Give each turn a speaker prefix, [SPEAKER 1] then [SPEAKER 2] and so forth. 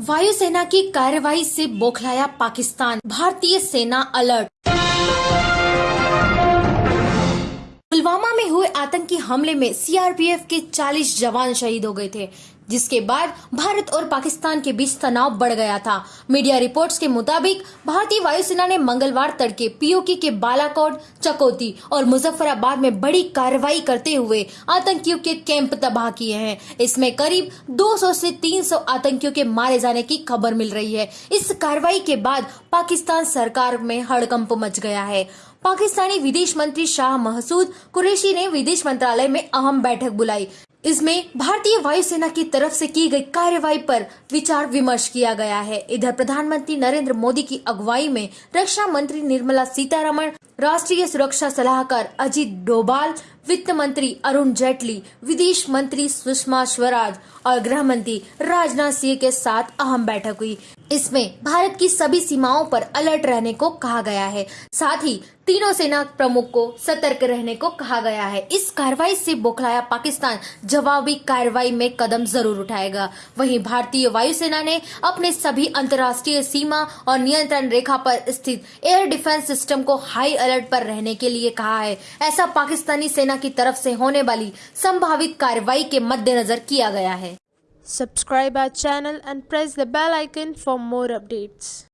[SPEAKER 1] वायुसेना की कार्रवाई से बौखलाया पाकिस्तान। भारतीय सेना अलर्ट। पुलवामा में हुए आतंकी हमले में सीआरपीएफ के 40 जवान शहीद हो गए थे। जिसके बाद भारत और पाकिस्तान के बीच तनाव बढ़ गया था। मीडिया रिपोर्ट्स के मुताबिक, भारतीय वायुसेना ने मंगलवार तड़के पीओके के बालाकोट, चकोती और मुजफ्फराबाद में बड़ी कार्रवाई करते हुए आतंकियों के कैंप तबाह किए हैं। इसमें करीब 200 से 300 आतंकियों के मारे जाने की खबर मिल रही है। इस कार्रवाई के बाद पाकिस्तान सरकार में हड़कंप मच गया है। पाकिस्तानी विदेश मंत्री शाह महसूद कुरैशी ने विदेश मंत्रालय में अहम बैठक बुलाई। इसमें भारतीय वायुसेना की तरफ़ से की गई कार्यवाही पर विचार विमर्श किया गया है। इधर प्रधानमंत्री नरेंद्र मोदी की अगुवाई में रक्षा मंत्री निर्मला सीतारमण, राष्ट्रीय सुरक्षा सलाहकार अजीत डोभाल, वित्त मंत्री अरुण जेटली, विदेश मंत्री सुषमा स्वराज और गृह मंत्री राजनाथ सिंह के साथ अहम बैठक हुई। इसमें भारत की सभी सीमाओं पर अलर्ट रहने को कहा गया है। साथ ही तीनों सेना प्रमुख को सतर्क रहने को कहा गया है। इस कार्रवाई से बोखलाया पाकिस्तान जवाबी कार्रवाई में कदम ज़रूर उठाएगा। वहीं भारतीय वायुसेना ने अपने सभी अंतर्राष्ट्रीय सीमा और नियंत्रण रेखा पर स्थित एयर डिफेंस सिस्टम को हाई अलर्ट पर रहने के लिए कहा है। ऐसा पाकिस्तानी सेना की तरफ़ से होने वाली संभावित कार्रवाई के मद्देनजर किया गया है।
[SPEAKER 2] Subscribe our channel and press the bell icon for more updates.